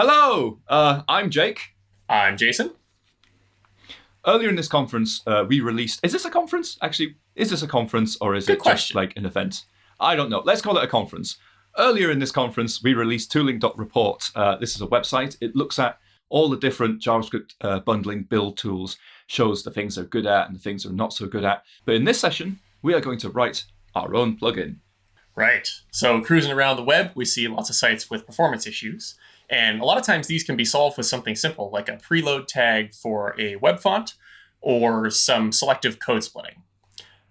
Hello, uh, I'm Jake. I'm Jason. Earlier in this conference, uh, we released. Is this a conference? Actually, is this a conference or is Good it question. just like an event? I don't know. Let's call it a conference. Earlier in this conference, we released tooling.report. Uh, this is a website. It looks at all the different JavaScript uh, bundling build tools, shows the things they're good at and the things they're not so good at. But in this session, we are going to write our own plugin. Right. So, cruising around the web, we see lots of sites with performance issues. And a lot of times these can be solved with something simple like a preload tag for a web font or some selective code splitting.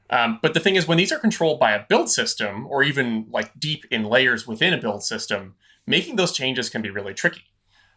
Um, but the thing is, when these are controlled by a build system or even like deep in layers within a build system, making those changes can be really tricky.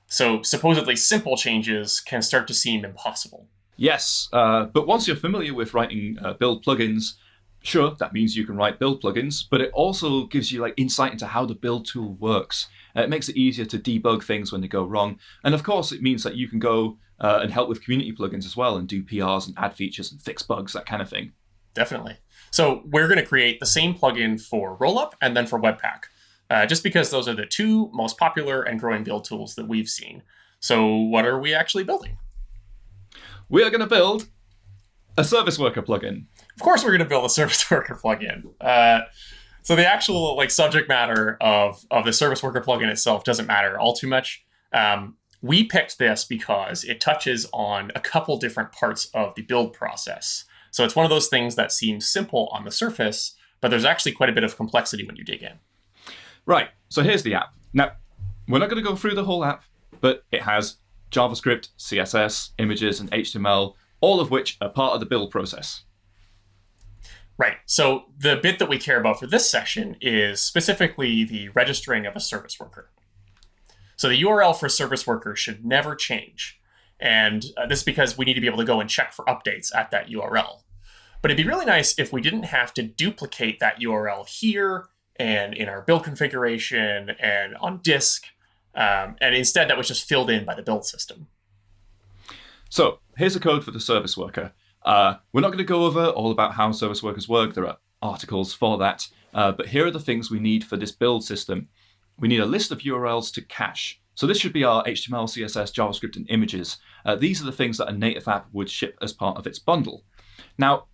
So, supposedly simple changes can start to seem impossible. Yes, uh, but once you're familiar with writing uh, build plugins, sure, that means you can write build plugins, but it also gives you like insight into how the build tool works. Uh, it makes it easier to debug things when they go wrong, and of course, it means that you can go uh, and help with community plugins as well and do PRs and add features and fix bugs, that kind of thing. Definitely. So we're going to create the same plugin for Rollup and then for Webpack, uh, just because those are the two most popular and growing build tools that we've seen. So what are we actually building? We are going to build a service worker plugin. Of course, we're going to build a service worker plugin. Uh, so the actual like subject matter of of the service worker plugin itself doesn't matter all too much. Um, we picked this because it touches on a couple different parts of the build process. So it's one of those things that seems simple on the surface, but there's actually quite a bit of complexity when you dig in. Right, so here's the app. Now, we're not going to go through the whole app, but it has JavaScript, CSS, images, and HTML, all of which are part of the build process. Right. So the bit that we care about for this session is specifically the registering of a service worker. So the URL for service worker should never change. And uh, this is because we need to be able to go and check for updates at that URL. But it'd be really nice if we didn't have to duplicate that URL here and in our build configuration and on disk. Um, and instead, that was just filled in by the build system. So here's the code for the service worker. Uh, we're not going to go over all about how service workers work. There are articles for that. Uh, but here are the things we need for this build system. We need a list of URLs to cache. So this should be our HTML, CSS, JavaScript, and images. Uh, these are the things that a native app would ship as part of its bundle. Now,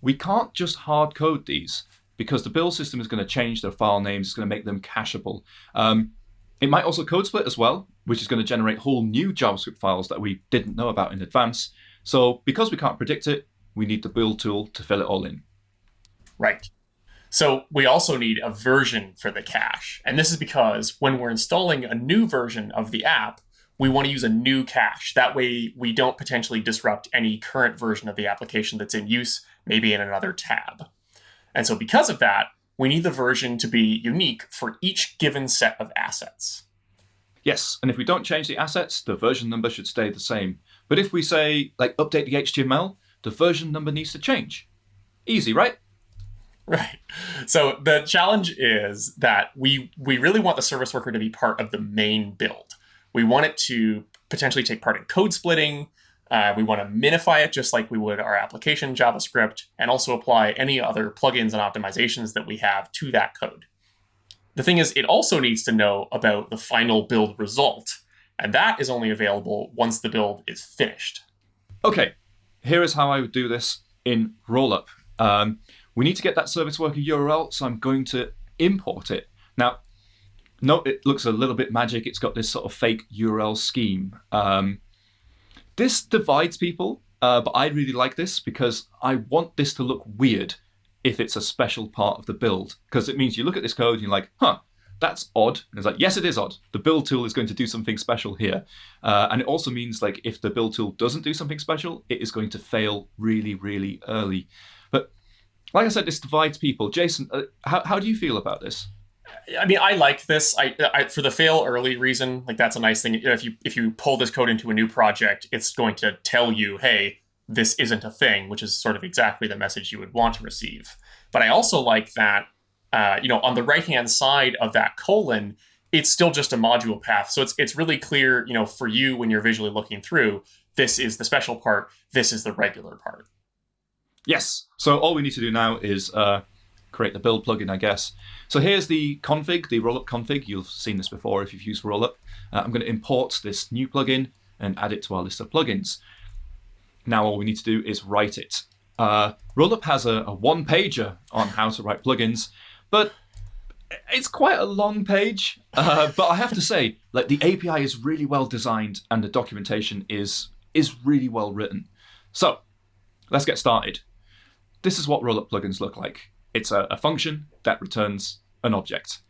we can't just hard code these because the build system is going to change their file names. It's going to make them cacheable. Um, it might also code split as well, which is going to generate whole new JavaScript files that we didn't know about in advance. So because we can't predict it, we need the build tool to fill it all in. Right. So we also need a version for the cache. And this is because when we're installing a new version of the app, we want to use a new cache. That way we don't potentially disrupt any current version of the application that's in use, maybe in another tab. And so because of that, we need the version to be unique for each given set of assets. Yes, and if we don't change the assets, the version number should stay the same. But if we say, like, update the HTML, the version number needs to change. Easy, right? Right. So the challenge is that we we really want the service worker to be part of the main build. We want it to potentially take part in code splitting. Uh, we want to minify it just like we would our application JavaScript, and also apply any other plugins and optimizations that we have to that code. The thing is, it also needs to know about the final build result, and that is only available once the build is finished. Okay, here is how I would do this in Rollup. Um, we need to get that service worker URL, so I'm going to import it. Now, note it looks a little bit magic. It's got this sort of fake URL scheme. Um, this divides people, uh, but I really like this because I want this to look weird if it's a special part of the build, because it means you look at this code and you're like, huh, that's odd. And it's like, yes, it is odd. The build tool is going to do something special here. Uh, and it also means like if the build tool doesn't do something special, it is going to fail really, really early. But like I said, this divides people. Jason, uh, how, how do you feel about this? I mean, I like this. I, I, for the fail early reason, like that's a nice thing. If you if you pull this code into a new project, it's going to tell you, hey, this isn't a thing, which is sort of exactly the message you would want to receive. But I also like that, uh, you know, on the right hand side of that colon, it's still just a module path. So it's it's really clear, you know, for you when you're visually looking through, this is the special part, this is the regular part. Yes. So all we need to do now is uh, create the build plugin, I guess. So here's the config, the rollup config. You've seen this before if you've used rollup. Uh, I'm going to import this new plugin and add it to our list of plugins. Now all we need to do is write it. Uh, rollup has a, a one pager on how to write plugins, but it's quite a long page. Uh, but I have to say, like the API is really well designed and the documentation is is really well written. So let's get started. This is what rollup plugins look like. It's a, a function that returns an object.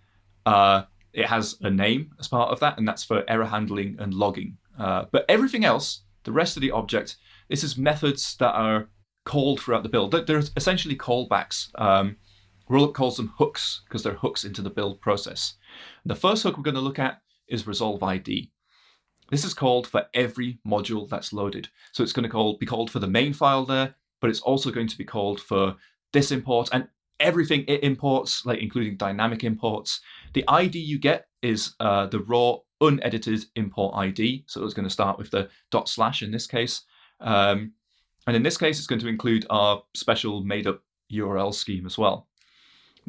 Uh, it has a name as part of that, and that's for error handling and logging. Uh, but everything else, the rest of the object, this is methods that are called throughout the build. They're essentially callbacks. Um, Rollup calls them hooks because they're hooks into the build process. The first hook we're going to look at is resolve ID. This is called for every module that's loaded. So it's going to call, be called for the main file there, but it's also going to be called for this import and everything it imports, like including dynamic imports. The ID you get is uh, the raw unedited import ID. So it's going to start with the dot slash in this case. Um, and in this case, it's going to include our special made up URL scheme as well.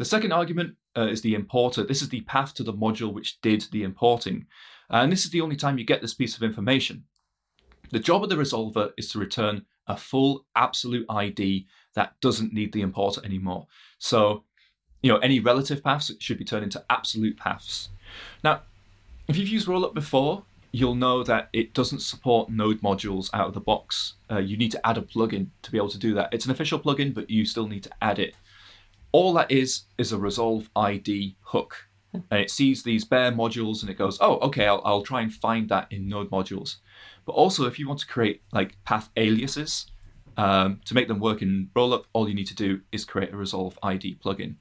The second argument uh, is the importer. This is the path to the module which did the importing. And this is the only time you get this piece of information. The job of the resolver is to return a full absolute ID that doesn't need the importer anymore. So, you know, any relative paths should be turned into absolute paths. Now, if you've used Rollup before, you'll know that it doesn't support node modules out of the box. Uh, you need to add a plugin to be able to do that. It's an official plugin, but you still need to add it. All that is is a resolve ID hook. And it sees these bare modules and it goes, oh, okay, I'll, I'll try and find that in node modules. But also, if you want to create like path aliases um, to make them work in Rollup, all you need to do is create a resolve ID plugin.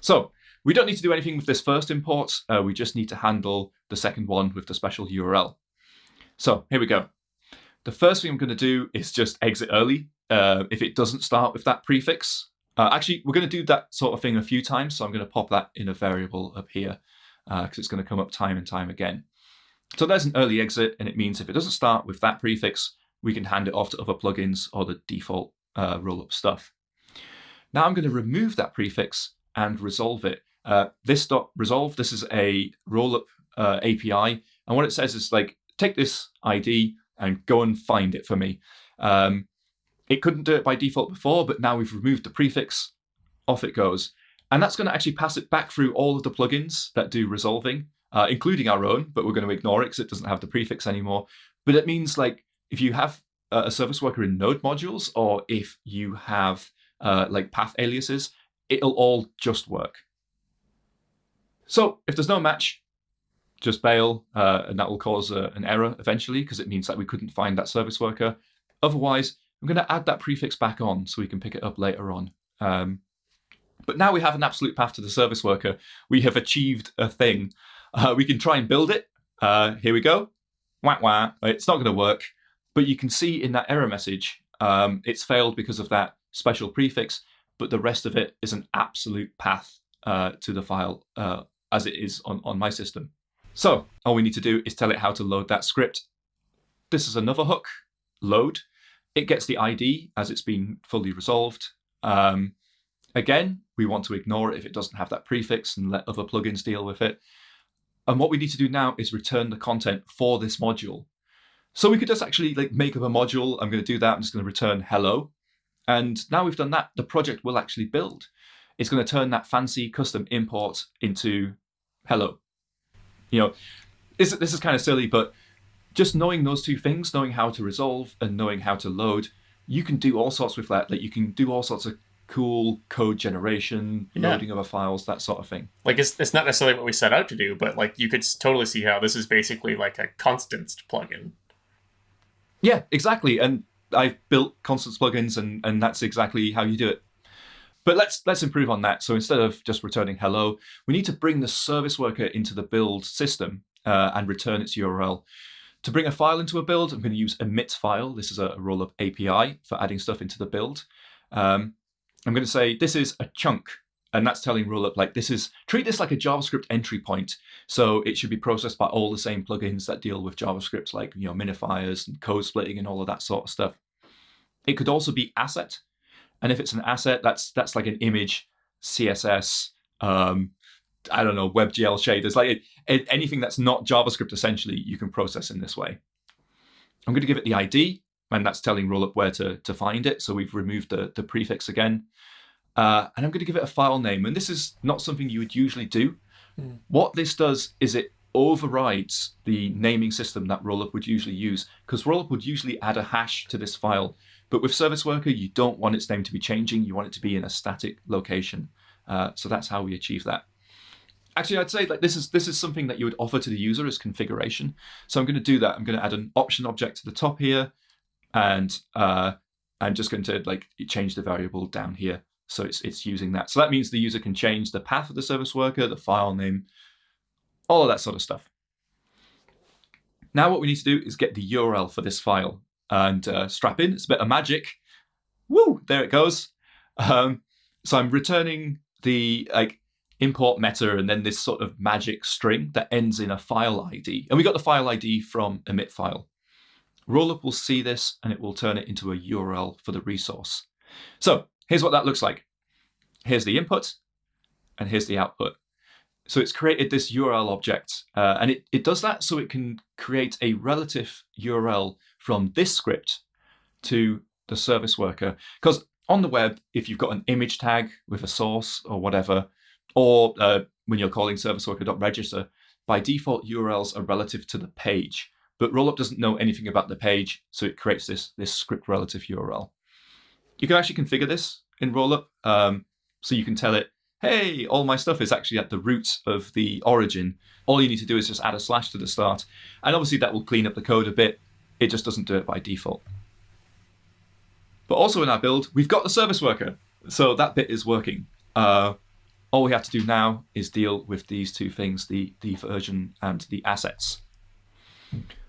So we don't need to do anything with this first import. Uh, we just need to handle the second one with the special URL. So here we go. The first thing I'm going to do is just exit early. Uh, if it doesn't start with that prefix, uh, actually, we're going to do that sort of thing a few times. So I'm going to pop that in a variable up here because uh, it's going to come up time and time again. So there's an early exit, and it means if it doesn't start with that prefix, we can hand it off to other plugins or the default uh, rollup stuff. Now I'm going to remove that prefix and resolve it. Uh, this dot resolve, this is a rollup uh, API. And what it says is like, take this ID and go and find it for me. Um, it couldn't do it by default before, but now we've removed the prefix, off it goes. And that's going to actually pass it back through all of the plugins that do resolving, uh, including our own, but we're going to ignore it because it doesn't have the prefix anymore. But it means like if you have a service worker in node modules, or if you have uh, like path aliases, it'll all just work. So if there's no match, just bail, uh, and that will cause uh, an error eventually because it means that we couldn't find that service worker. Otherwise, I'm going to add that prefix back on so we can pick it up later on. Um, but now we have an absolute path to the service worker. We have achieved a thing. Uh, we can try and build it. Uh, here we go. Wah wah. It's not going to work. But you can see in that error message, um, it's failed because of that special prefix, but the rest of it is an absolute path uh, to the file uh, as it is on, on my system. So all we need to do is tell it how to load that script. This is another hook, load. It gets the ID as it's been fully resolved. Um, again, we want to ignore it if it doesn't have that prefix and let other plugins deal with it. And what we need to do now is return the content for this module. So we could just actually like make up a module. I'm going to do that. I'm just going to return hello. And now we've done that, the project will actually build. It's going to turn that fancy custom import into hello. You know, this, this is kind of silly, but just knowing those two things, knowing how to resolve and knowing how to load, you can do all sorts with that. Like you can do all sorts of cool code generation, yeah. loading other files, that sort of thing. Like it's, it's not necessarily what we set out to do, but like you could totally see how this is basically like a constants plugin. Yeah, exactly. And I've built constants plugins and, and that's exactly how you do it. But let's let's improve on that. So instead of just returning hello, we need to bring the service worker into the build system uh, and return its URL. To bring a file into a build, I'm going to use emit file. This is a rollup API for adding stuff into the build. Um, I'm going to say this is a chunk, and that's telling rollup like this is treat this like a JavaScript entry point. So it should be processed by all the same plugins that deal with JavaScript, like you know minifiers and code splitting and all of that sort of stuff. It could also be asset, and if it's an asset, that's that's like an image CSS, um, I don't know, WebGL shaders, like it, it, anything that's not JavaScript, essentially, you can process in this way. I'm going to give it the ID, and that's telling Rollup where to, to find it. So we've removed the, the prefix again. Uh, and I'm going to give it a file name. And this is not something you would usually do. Mm. What this does is it overrides the naming system that Rollup would usually use, because Rollup would usually add a hash to this file. But with Service Worker, you don't want its name to be changing. You want it to be in a static location. Uh, so that's how we achieve that. Actually, I'd say that this is this is something that you would offer to the user as configuration. So I'm going to do that. I'm going to add an option object to the top here, and uh, I'm just going to like change the variable down here. So it's it's using that. So that means the user can change the path of the service worker, the file name, all of that sort of stuff. Now what we need to do is get the URL for this file and uh, strap in. It's a bit of magic. Woo! There it goes. Um, so I'm returning the like import meta and then this sort of magic string that ends in a file ID. And we got the file ID from emit file. Rollup will see this and it will turn it into a URL for the resource. So here's what that looks like. Here's the input and here's the output. So it's created this URL object uh, and it, it does that so it can create a relative URL from this script to the service worker. Because on the web, if you've got an image tag with a source or whatever, or uh, when you're calling service serviceworker.register, by default URLs are relative to the page. But Rollup doesn't know anything about the page, so it creates this, this script relative URL. You can actually configure this in Rollup. Um, so you can tell it, hey, all my stuff is actually at the root of the origin. All you need to do is just add a slash to the start. And obviously that will clean up the code a bit. It just doesn't do it by default. But also in our build, we've got the service worker. So that bit is working. Uh, all we have to do now is deal with these two things, the, the version and the assets.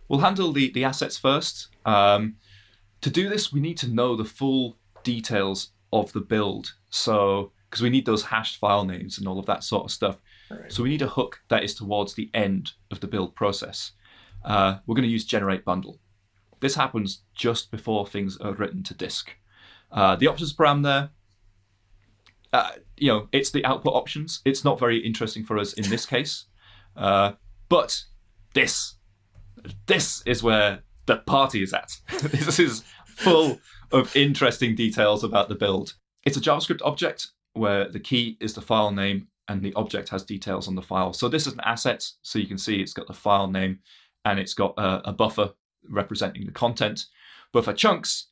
We'll handle the, the assets first. Um, to do this, we need to know the full details of the build. So, because we need those hashed file names and all of that sort of stuff. Right. So we need a hook that is towards the end of the build process. Uh, we're going to use generate bundle. This happens just before things are written to disk. Uh, the options param there, uh, you know, it's the output options. It's not very interesting for us in this case. Uh, but this, this is where the party is at. this is full of interesting details about the build. It's a JavaScript object where the key is the file name and the object has details on the file. So this is an asset. So you can see it's got the file name and it's got a, a buffer representing the content. But for chunks,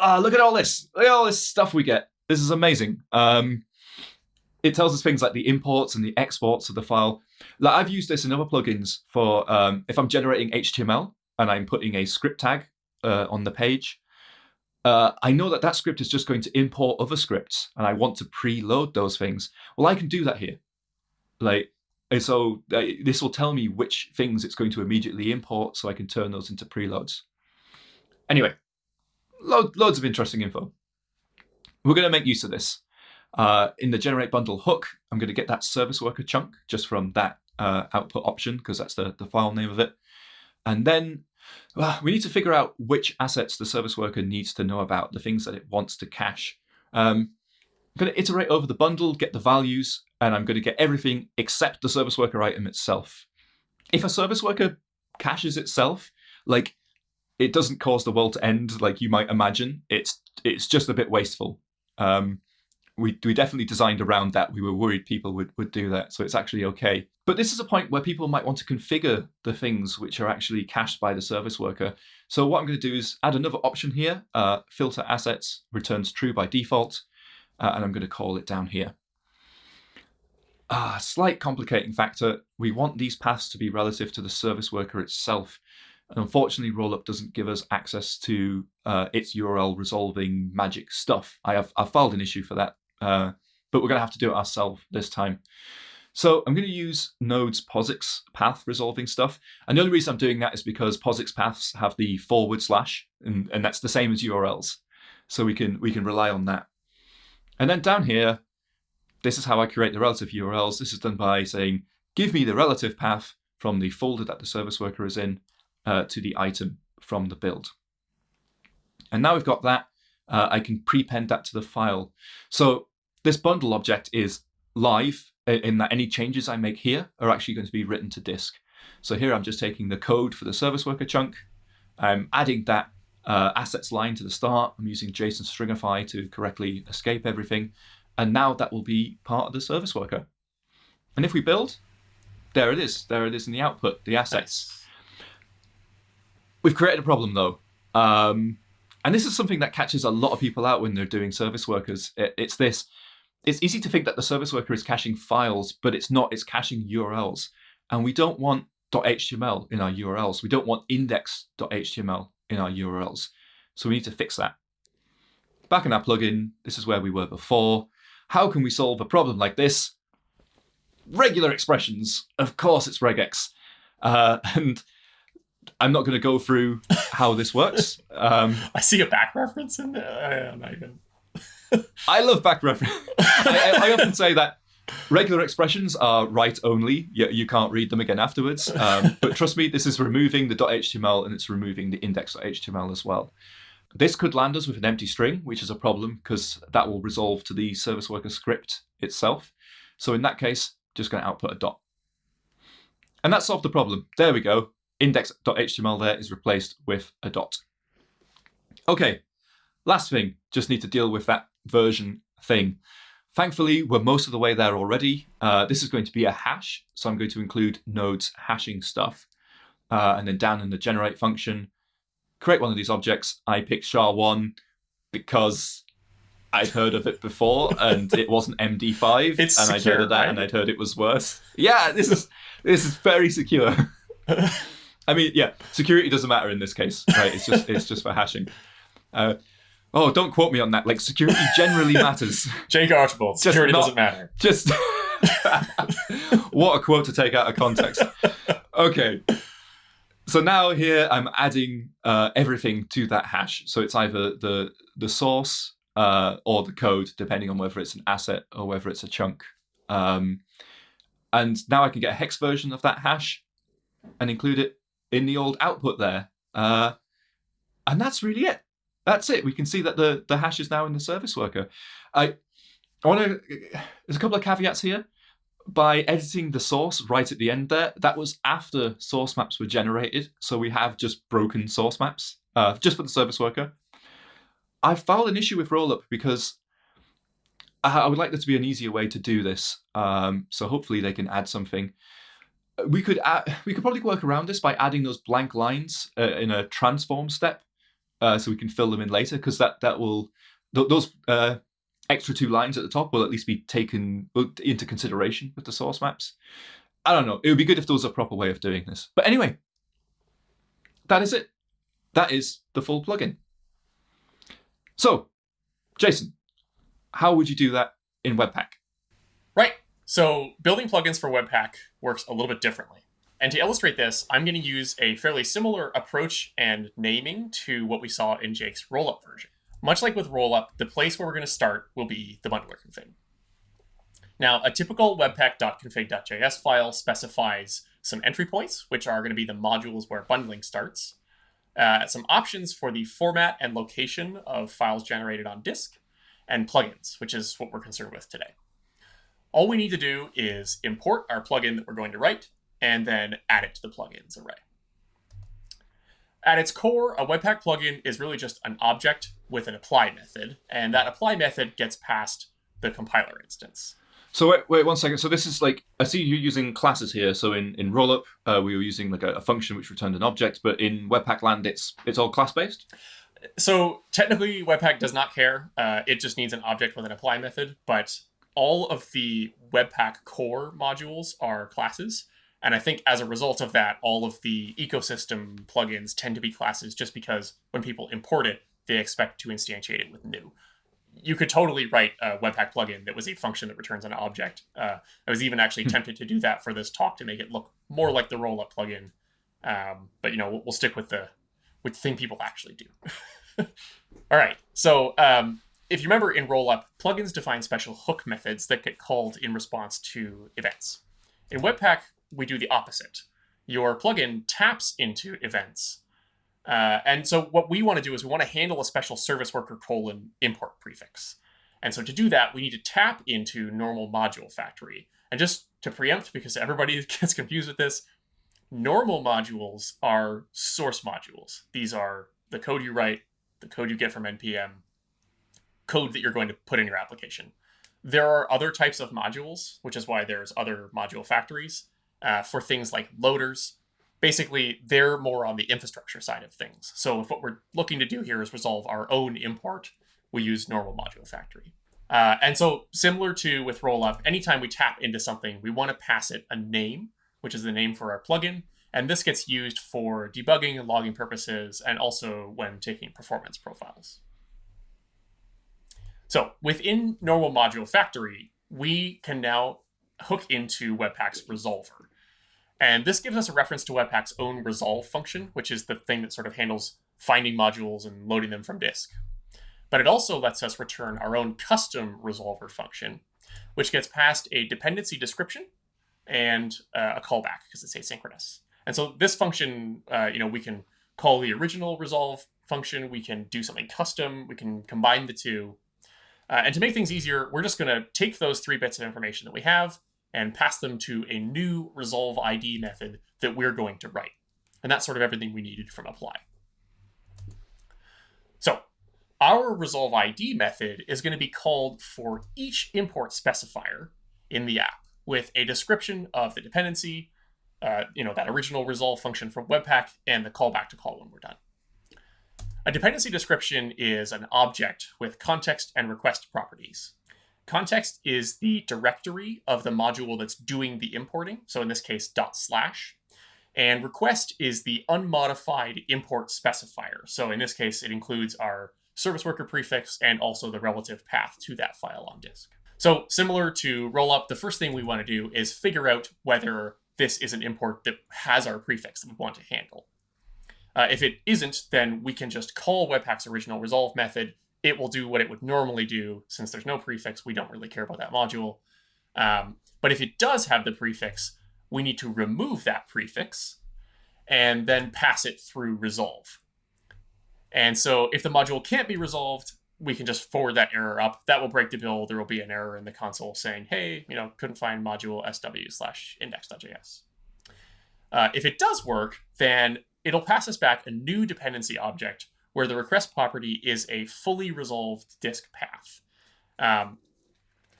uh, look at all this. Look at all this stuff we get. This is amazing. Um, it tells us things like the imports and the exports of the file. Like I've used this in other plugins for um, if I'm generating HTML and I'm putting a script tag uh, on the page, uh, I know that that script is just going to import other scripts and I want to preload those things. Well, I can do that here. Like, so uh, this will tell me which things it's going to immediately import so I can turn those into preloads. Anyway, load, loads of interesting info. We're going to make use of this. Uh, in the generate bundle hook, I'm going to get that service worker chunk just from that uh, output option because that's the, the file name of it. And then well, we need to figure out which assets the service worker needs to know about, the things that it wants to cache. Um, I'm going to iterate over the bundle, get the values, and I'm going to get everything except the service worker item itself. If a service worker caches itself, like it doesn't cause the world to end like you might imagine. It's it's just a bit wasteful. Um, we, we definitely designed around that. We were worried people would, would do that, so it's actually okay. But this is a point where people might want to configure the things which are actually cached by the service worker. So what I'm going to do is add another option here, uh, filter assets, returns true by default, uh, and I'm going to call it down here. Ah, slight complicating factor, we want these paths to be relative to the service worker itself. And unfortunately, Rollup doesn't give us access to uh, its URL resolving magic stuff. I have I've filed an issue for that uh, but we're going to have to do it ourselves this time. So I'm going to use Node's POSIX path resolving stuff. And the only reason I'm doing that is because POSIX paths have the forward slash, and, and that's the same as URLs. So we can, we can rely on that. And then down here, this is how I create the relative URLs. This is done by saying, give me the relative path from the folder that the service worker is in uh, to the item from the build. And now we've got that, uh, I can prepend that to the file. So this bundle object is live in that any changes I make here are actually going to be written to disk. So here I'm just taking the code for the service worker chunk. I'm adding that uh, assets line to the start. I'm using JSON stringify to correctly escape everything. And now that will be part of the service worker. And if we build, there it is. There it is in the output, the assets. We've created a problem though. Um, and this is something that catches a lot of people out when they're doing service workers. It, it's this. It's easy to think that the service worker is caching files, but it's not. It's caching URLs. And we don't want .html in our URLs. We don't want index.html in our URLs. So we need to fix that. Back in our plugin, this is where we were before. How can we solve a problem like this? Regular expressions. Of course it's regex. Uh, and I'm not going to go through how this works. Um, I see a back reference in there. Not even. I love back reference. I, I, I, often say that regular expressions are write only. You, you can't read them again afterwards. Um, but trust me, this is removing the .html and it's removing the index.html as well. This could land us with an empty string, which is a problem because that will resolve to the service worker script itself. So in that case, just going to output a dot. And that solved the problem. There we go index.html there is replaced with a dot. Okay, last thing, just need to deal with that version thing. Thankfully, we're most of the way there already. Uh, this is going to be a hash, so I'm going to include Node's hashing stuff. Uh, and then down in the generate function, create one of these objects. I picked SHA-1 because I'd heard of it before and it wasn't MD5. It's and secure, I'd heard of that right? and I'd heard it was worse. Yeah, this is this is very secure. I mean, yeah, security doesn't matter in this case, right? It's just it's just for hashing. Uh, oh, don't quote me on that. Like security generally matters. Jake Archibald, security not, doesn't matter. Just what a quote to take out of context. Okay. So now here I'm adding uh, everything to that hash. So it's either the the source uh, or the code, depending on whether it's an asset or whether it's a chunk. Um, and now I can get a hex version of that hash and include it in the old output there. Uh, and that's really it. That's it. We can see that the, the hash is now in the service worker. I, I want to, there's a couple of caveats here. By editing the source right at the end there, that was after source maps were generated. So we have just broken source maps uh, just for the service worker. I've found an issue with rollup because I would like there to be an easier way to do this. Um, so hopefully they can add something we could add, we could probably work around this by adding those blank lines uh, in a transform step, uh, so we can fill them in later because that that will th those uh, extra two lines at the top will at least be taken into consideration with the source maps. I don't know. It would be good if there was a proper way of doing this. But anyway, that is it. That is the full plugin. So, Jason, how would you do that in Webpack? Right. So building plugins for Webpack works a little bit differently. And to illustrate this, I'm going to use a fairly similar approach and naming to what we saw in Jake's rollup version. Much like with rollup, the place where we're going to start will be the bundler config. Now, a typical webpack.config.js file specifies some entry points, which are going to be the modules where bundling starts, uh, some options for the format and location of files generated on disk, and plugins, which is what we're concerned with today. All we need to do is import our plugin that we're going to write and then add it to the plugins array. At its core, a Webpack plugin is really just an object with an apply method, and that apply method gets passed the compiler instance. So wait, wait one second. So this is like I see you're using classes here. So in in Rollup, uh, we were using like a, a, function which returned an object, but in Webpack land, it's it's all class based. So technically, Webpack does not care. Uh, it just needs an object with an apply method. But all of the Webpack core modules are classes. And I think as a result of that, all of the ecosystem plugins tend to be classes just because when people import it, they expect to instantiate it with new. You could totally write a Webpack plugin that was a function that returns an object. Uh, I was even actually hmm. tempted to do that for this talk to make it look more like the rollup plugin. Um, but you know, we'll, we'll stick with the with the thing people actually do. all right. So um, if you remember in Rollup, plugins define special hook methods that get called in response to events. In Webpack, we do the opposite. Your plugin taps into events. Uh, and so what we want to do is we want to handle a special service worker colon import prefix. And so to do that, we need to tap into normal module factory. And just to preempt, because everybody gets confused with this, normal modules are source modules. These are the code you write, the code you get from NPM, code that you're going to put in your application. There are other types of modules, which is why there's other module factories uh, for things like loaders. Basically, they're more on the infrastructure side of things. So if what we're looking to do here is resolve our own import, we use normal module factory. Uh, and so similar to with rollup, anytime we tap into something, we want to pass it a name, which is the name for our plugin. And this gets used for debugging and logging purposes, and also when taking performance profiles. So within normal module factory, we can now hook into Webpack's resolver. And this gives us a reference to Webpack's own resolve function, which is the thing that sort of handles finding modules and loading them from disk. But it also lets us return our own custom resolver function, which gets passed a dependency description and uh, a callback because it's asynchronous. And so this function, uh, you know, we can call the original resolve function, we can do something custom, we can combine the two, uh, and to make things easier, we're just going to take those three bits of information that we have and pass them to a new resolve ID method that we're going to write. And that's sort of everything we needed from apply. So our resolve ID method is going to be called for each import specifier in the app with a description of the dependency, uh, you know, that original resolve function from Webpack, and the callback to call when we're done. A dependency description is an object with context and request properties. Context is the directory of the module that's doing the importing, so in this case, dot slash. And request is the unmodified import specifier. So in this case, it includes our service worker prefix and also the relative path to that file on disk. So similar to rollup, the first thing we want to do is figure out whether this is an import that has our prefix that we want to handle. Uh, if it isn't, then we can just call Webpack's original resolve method. It will do what it would normally do. Since there's no prefix, we don't really care about that module. Um, but if it does have the prefix, we need to remove that prefix and then pass it through resolve. And so if the module can't be resolved, we can just forward that error up. That will break the build. There will be an error in the console saying, hey, you know, couldn't find module sw slash index.js. Uh, if it does work, then it'll pass us back a new dependency object where the request property is a fully resolved disk path. Um,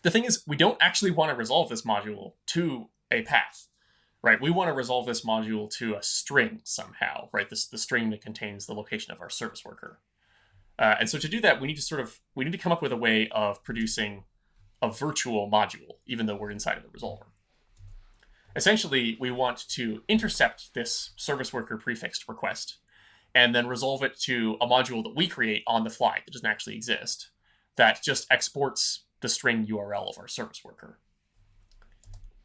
the thing is, we don't actually want to resolve this module to a path, right? We want to resolve this module to a string somehow, right? This the string that contains the location of our service worker. Uh, and so to do that, we need to sort of we need to come up with a way of producing a virtual module, even though we're inside of the resolver. Essentially, we want to intercept this service worker prefixed request and then resolve it to a module that we create on the fly that doesn't actually exist that just exports the string URL of our service worker.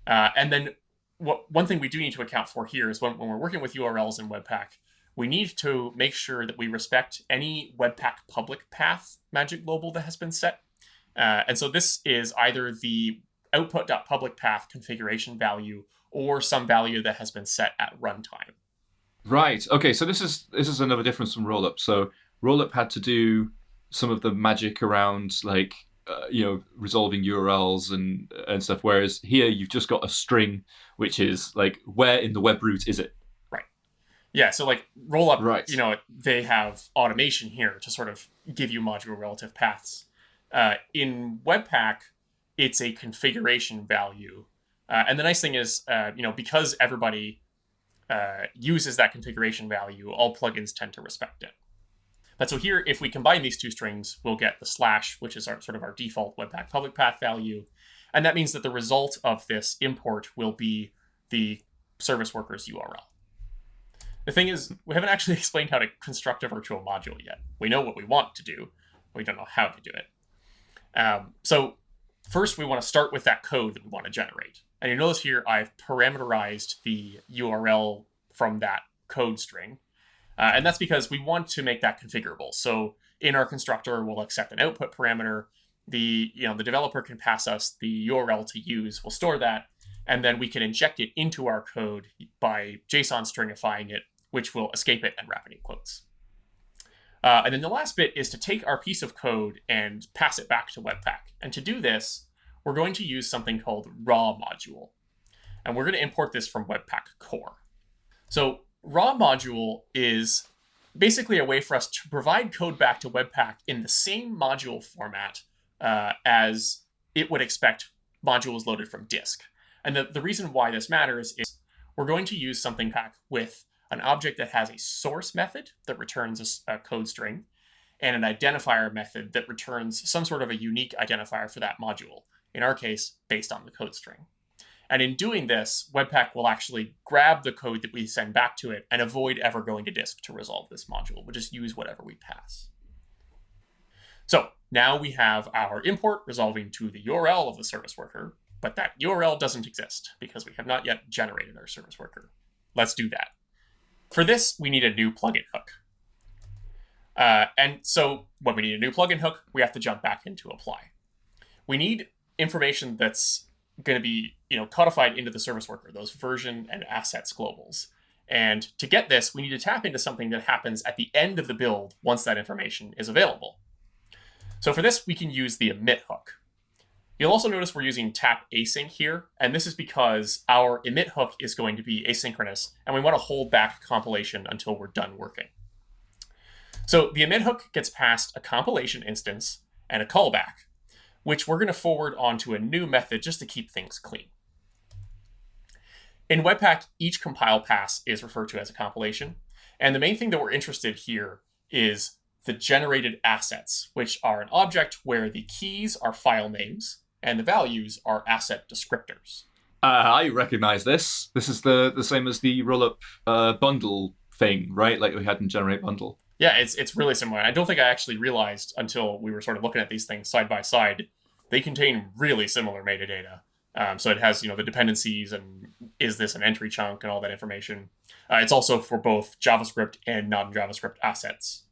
Uh, and then what, one thing we do need to account for here is when, when we're working with URLs in Webpack, we need to make sure that we respect any Webpack public path magic global that has been set. Uh, and so this is either the output.public path configuration value or some value that has been set at runtime. Right. Okay. So this is this is another difference from rollup. So rollup had to do some of the magic around like uh, you know resolving URLs and and stuff. Whereas here you've just got a string, which is like where in the web root is it? Right. Yeah. So like rollup, Right. you know, they have automation here to sort of give you module relative paths. Uh, in Webpack, it's a configuration value uh, and the nice thing is, uh, you know, because everybody uh, uses that configuration value, all plugins tend to respect it. But so here, if we combine these two strings, we'll get the slash, which is our sort of our default Webpack public path value. And that means that the result of this import will be the service worker's URL. The thing is, we haven't actually explained how to construct a virtual module yet. We know what we want to do, we don't know how to do it. Um, so first, we want to start with that code that we want to generate. And you notice here I've parameterized the URL from that code string. Uh, and that's because we want to make that configurable. So in our constructor, we'll accept an output parameter. The, you know, the developer can pass us the URL to use. We'll store that. And then we can inject it into our code by JSON stringifying it, which will escape it and wrap it in quotes. Uh, and then the last bit is to take our piece of code and pass it back to Webpack. And to do this, we're going to use something called raw module. And we're going to import this from Webpack core. So raw module is basically a way for us to provide code back to Webpack in the same module format uh, as it would expect modules loaded from disk. And the, the reason why this matters is we're going to use something pack with an object that has a source method that returns a, a code string and an identifier method that returns some sort of a unique identifier for that module, in our case, based on the code string. And in doing this, Webpack will actually grab the code that we send back to it and avoid ever going to disk to resolve this module. We'll just use whatever we pass. So now we have our import resolving to the URL of the service worker, but that URL doesn't exist because we have not yet generated our service worker. Let's do that. For this, we need a new plugin hook. Uh, and so when we need a new plugin hook, we have to jump back into apply. We need information that's going to be you know codified into the service worker, those version and assets globals. And to get this, we need to tap into something that happens at the end of the build once that information is available. So for this, we can use the emit hook. You'll also notice we're using tap async here, and this is because our emit hook is going to be asynchronous, and we want to hold back compilation until we're done working. So the emit hook gets passed a compilation instance and a callback, which we're going to forward onto a new method just to keep things clean. In Webpack, each compile pass is referred to as a compilation. And the main thing that we're interested here is the generated assets, which are an object where the keys are file names and the values are asset descriptors. Uh, I recognize this. This is the, the same as the rollup uh, bundle thing, right? Like we had in Generate Bundle. Yeah, it's it's really similar. I don't think I actually realized until we were sort of looking at these things side by side. They contain really similar metadata. Um, so it has you know the dependencies and is this an entry chunk and all that information. Uh, it's also for both JavaScript and non-JavaScript assets.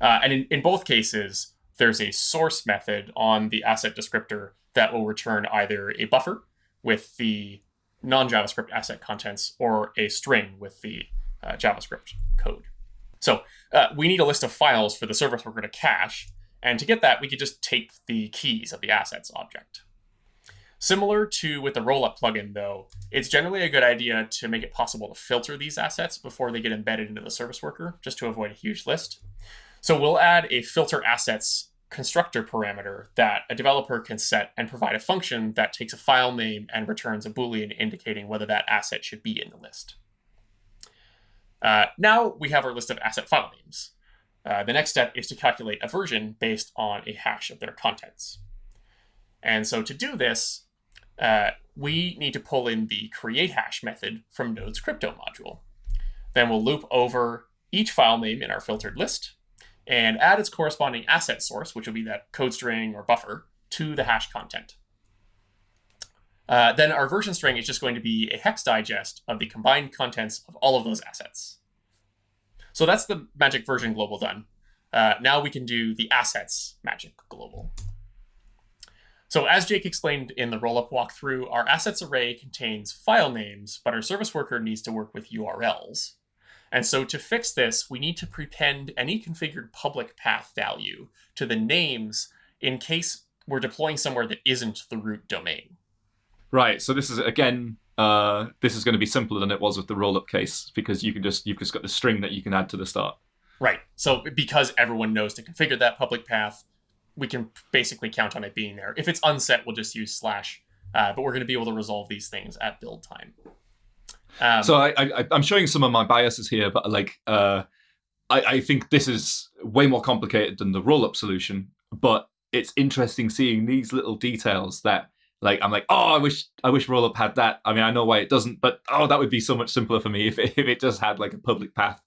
Uh, and in, in both cases, there's a source method on the asset descriptor that will return either a buffer with the non-JavaScript asset contents or a string with the uh, JavaScript code. So uh, we need a list of files for the service worker to cache. And to get that, we could just take the keys of the assets object. Similar to with the rollup plugin, though, it's generally a good idea to make it possible to filter these assets before they get embedded into the service worker, just to avoid a huge list. So we'll add a filter assets constructor parameter that a developer can set and provide a function that takes a file name and returns a Boolean indicating whether that asset should be in the list. Uh, now we have our list of asset file names. Uh, the next step is to calculate a version based on a hash of their contents. And so to do this, uh, we need to pull in the create hash method from Node's crypto module. Then we'll loop over each file name in our filtered list and add its corresponding asset source, which will be that code string or buffer, to the hash content. Uh, then our version string is just going to be a hex digest of the combined contents of all of those assets. So that's the magic version global done. Uh, now we can do the assets magic global. So as Jake explained in the rollup walkthrough, our assets array contains file names, but our service worker needs to work with URLs. And so to fix this, we need to prepend any configured public path value to the names in case we're deploying somewhere that isn't the root domain. Right. So this is again, uh, this is going to be simpler than it was with the rollup case because you can just you've just got the string that you can add to the start. Right. So because everyone knows to configure that public path, we can basically count on it being there. If it's unset, we'll just use slash. Uh, but we're going to be able to resolve these things at build time. Um, so I, I, I'm showing some of my biases here, but like uh, I, I think this is way more complicated than the rollup solution. But it's interesting seeing these little details that like I'm like, oh, I wish I wish Rollup had that. I mean, I know why it doesn't, but oh, that would be so much simpler for me if it, if it just had like a public path,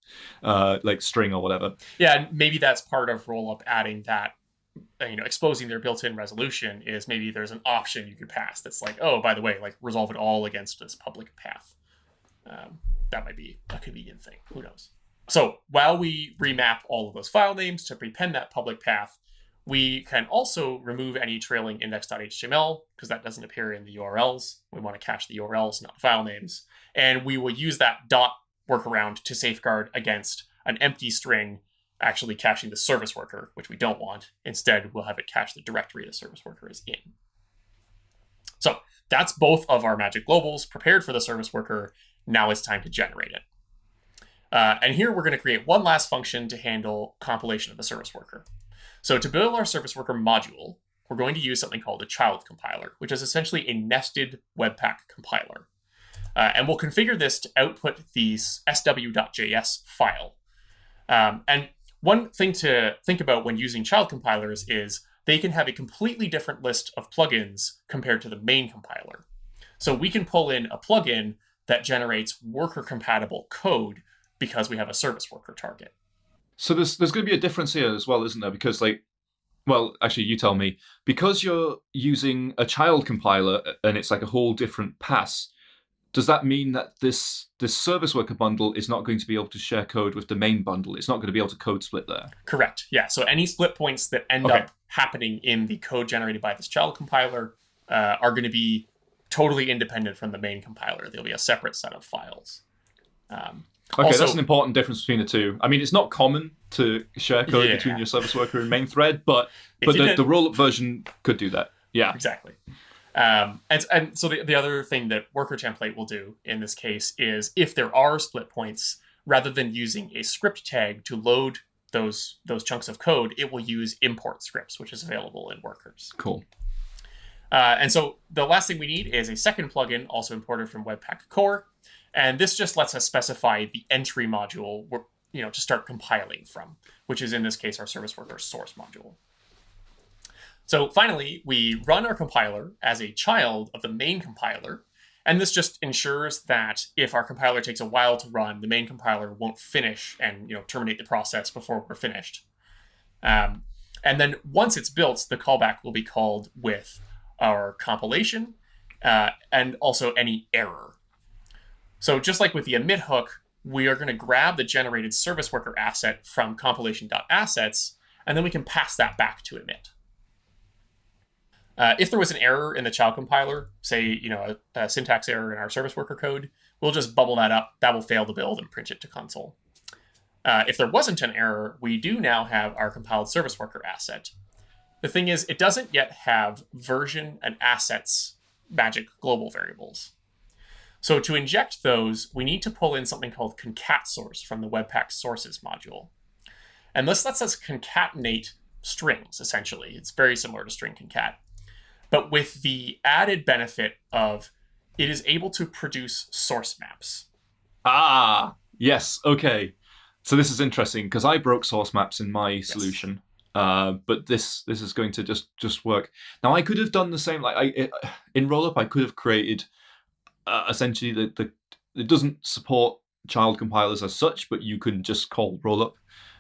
uh, like string or whatever. Yeah, maybe that's part of Rollup adding that. Uh, you know, exposing their built-in resolution is maybe there's an option you could pass that's like, oh, by the way, like resolve it all against this public path. Um, that might be a convenient thing. Who knows? So while we remap all of those file names to prepend that public path, we can also remove any trailing index.html because that doesn't appear in the URLs. We want to cache the URLs, not file names. And we will use that dot workaround to safeguard against an empty string actually caching the service worker, which we don't want. Instead, we'll have it cache the directory the service worker is in. So that's both of our magic globals prepared for the service worker. Now it's time to generate it. Uh, and here we're going to create one last function to handle compilation of the service worker. So to build our service worker module, we're going to use something called a child compiler, which is essentially a nested Webpack compiler. Uh, and we'll configure this to output the sw.js file. Um, and one thing to think about when using child compilers is they can have a completely different list of plugins compared to the main compiler. So we can pull in a plugin that generates worker compatible code because we have a service worker target. So there's there's going to be a difference here as well, isn't there? Because like, well, actually, you tell me. Because you're using a child compiler and it's like a whole different pass, does that mean that this this service worker bundle is not going to be able to share code with the main bundle? It's not going to be able to code split there. Correct. Yeah. So any split points that end Okay. up happening in the code generated by this child compiler uh, are going to be totally independent from the main compiler. There'll be a separate set of files. Um, Okay, Also- that's an important difference between the two. I mean, it's not common to share code Yeah. between your service worker and main thread, but If but the, the Rollup version could do that. Yeah. exactly. Um, and, and so the, the other thing that worker template will do in this case is if there are split points, rather than using a script tag to load those those chunks of code, it will use import scripts, which is available in workers. Cool. Uh, and so the last thing we need is a second plugin, also imported from Webpack Core, and this just lets us specify the entry module we're, you know to start compiling from, which is in this case our service worker source module. So finally, we run our compiler as a child of the main compiler, and this just ensures that if our compiler takes a while to run, the main compiler won't finish and you know terminate the process before we're finished. Um, and then once it's built, the callback will be called with our compilation uh, and also any error. So just like with the emit hook, we are going to grab the generated service worker asset from compilation.assets, and then we can pass that back to emit. Uh, if there was an error in the child compiler, say you know a, a syntax error in our service worker code, we'll just bubble that up. That will fail the build and print it to console. Uh, if there wasn't an error, we do now have our compiled service worker asset. The thing is, it doesn't yet have version and assets magic global variables. So to inject those, we need to pull in something called concat source from the Webpack sources module. And this lets us concatenate strings, essentially. It's very similar to string concat, but with the added benefit of it is able to produce source maps. Ah, yes. Okay. So this is interesting because I broke source maps in my solution, uh, but this this is going to just just work. Now I could have done the same. Like I it, in Rollup, I could have created uh, essentially the the it doesn't support child compilers as such, but you can just call Rollup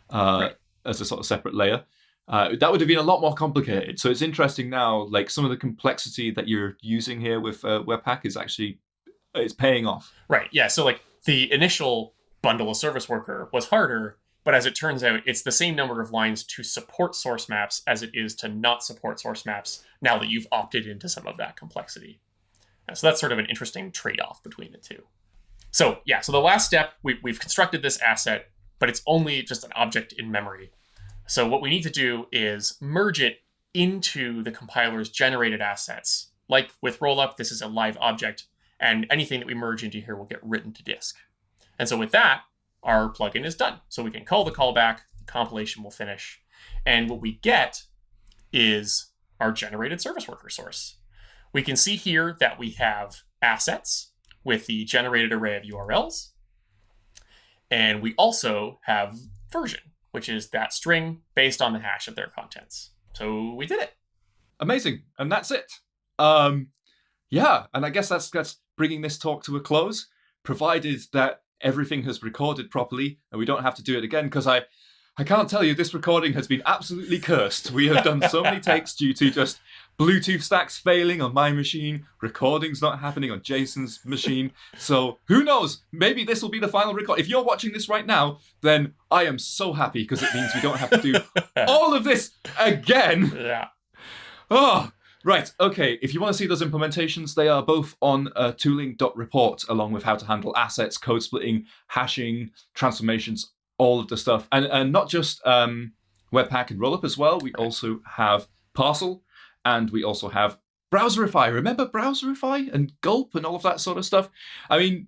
uh, Right. as a sort of separate layer. Uh, that would have been a lot more complicated. So it's interesting now, like some of the complexity that you're using here with uh, Webpack is actually it's paying off. Right. Yeah. So like the initial bundle of service worker was harder, but as it turns out, it's the same number of lines to support source maps as it is to not support source maps now that you've opted into some of that complexity. So that's sort of an interesting trade-off between the two. So yeah, so the last step, we, we've constructed this asset, but it's only just an object in memory. So what we need to do is merge it into the compiler's generated assets. Like with rollup, this is a live object, and anything that we merge into here will get written to disk. And so with that, our plugin is done. So we can call the callback, the compilation will finish, and what we get is our generated service worker source. We can see here that we have assets with the generated array of URLs, and we also have version, which is that string based on the hash of their contents. So we did it. amazing and that's it um yeah and i guess that's that's bringing this talk to a close provided that everything has recorded properly and we don't have to do it again because i i can't tell you this recording has been absolutely cursed we have done so many takes due to just bluetooth stacks failing on my machine recordings not happening on jason's machine so who knows maybe this will be the final record if you're watching this right now then i am so happy because it means we don't have to do all of this again Yeah. Oh, right. Okay. If you want to see those implementations, they are both on uh, tooling.report, along with how to handle assets, code splitting, hashing, transformations, all of the stuff, and and not just um, Webpack and Rollup as well. We also have Parcel, and we also have Browserify. Remember Browserify and Gulp and all of that sort of stuff. I mean,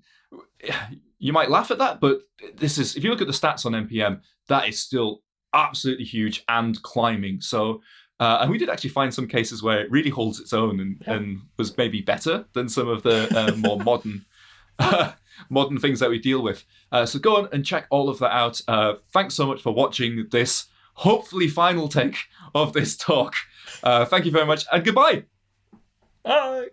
you might laugh at that, but this is if you look at the stats on npm, that is still absolutely huge and climbing. So. Uh, and we did actually find some cases where it really holds its own and, Yeah. and was maybe better than some of the uh, more modern modern things that we deal with. Uh, so go on and check all of that out. Uh, thanks so much for watching this hopefully final take of this talk. Uh, thank you very much and goodbye. Bye.